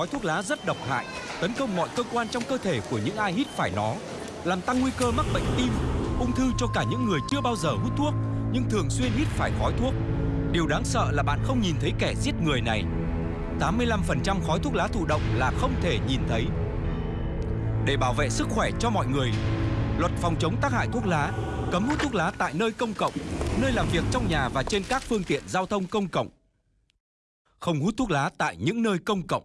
khói thuốc lá rất độc hại, tấn công mọi cơ quan trong cơ thể của những ai hít phải nó, làm tăng nguy cơ mắc bệnh tim, ung thư cho cả những người chưa bao giờ hút thuốc nhưng thường xuyên hít phải khói thuốc. Điều đáng sợ là bạn không nhìn thấy kẻ giết người này. 85% khói thuốc lá thụ động là không thể nhìn thấy. Để bảo vệ sức khỏe cho mọi người, luật phòng chống tác hại thuốc lá cấm hút thuốc lá tại nơi công cộng, nơi làm việc trong nhà và trên các phương tiện giao thông công cộng. Không hút thuốc lá tại những nơi công cộng.